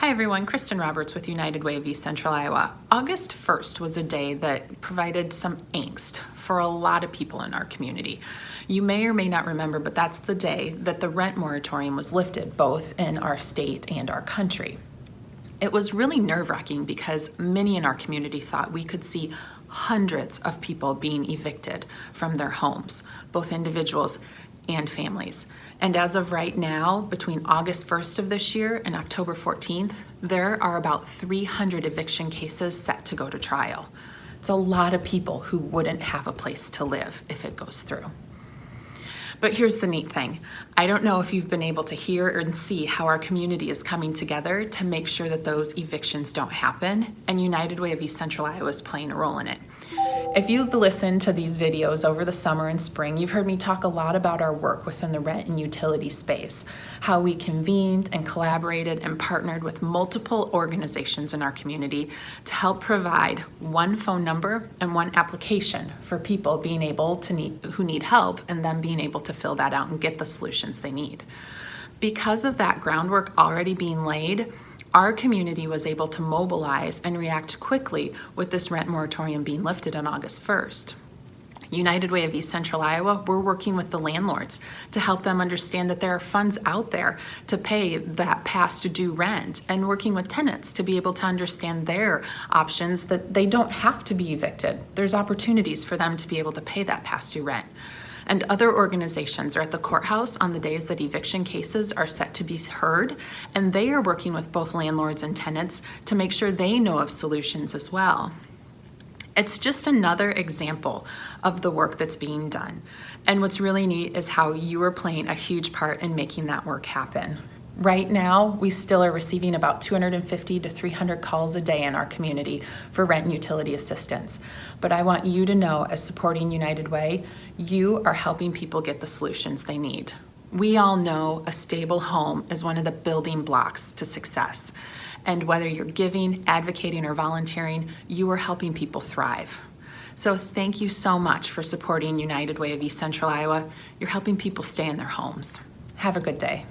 Hi everyone, Kristen Roberts with United Way of East Central Iowa. August 1st was a day that provided some angst for a lot of people in our community. You may or may not remember, but that's the day that the rent moratorium was lifted, both in our state and our country. It was really nerve-wracking because many in our community thought we could see hundreds of people being evicted from their homes, both individuals and families. And as of right now, between August 1st of this year and October 14th, there are about 300 eviction cases set to go to trial. It's a lot of people who wouldn't have a place to live if it goes through. But here's the neat thing. I don't know if you've been able to hear and see how our community is coming together to make sure that those evictions don't happen, and United Way of East Central Iowa is playing a role in it. If you've listened to these videos over the summer and spring, you've heard me talk a lot about our work within the rent and utility space, how we convened and collaborated and partnered with multiple organizations in our community to help provide one phone number and one application for people being able to need, who need help and then being able to fill that out and get the solutions they need. Because of that groundwork already being laid, our community was able to mobilize and react quickly with this rent moratorium being lifted on August 1st. United Way of East Central Iowa, we're working with the landlords to help them understand that there are funds out there to pay that past due rent and working with tenants to be able to understand their options that they don't have to be evicted. There's opportunities for them to be able to pay that past due rent and other organizations are at the courthouse on the days that eviction cases are set to be heard, and they are working with both landlords and tenants to make sure they know of solutions as well. It's just another example of the work that's being done. And what's really neat is how you are playing a huge part in making that work happen. Right now, we still are receiving about 250 to 300 calls a day in our community for rent and utility assistance. But I want you to know, as supporting United Way, you are helping people get the solutions they need. We all know a stable home is one of the building blocks to success. And whether you're giving, advocating, or volunteering, you are helping people thrive. So thank you so much for supporting United Way of East Central Iowa. You're helping people stay in their homes. Have a good day.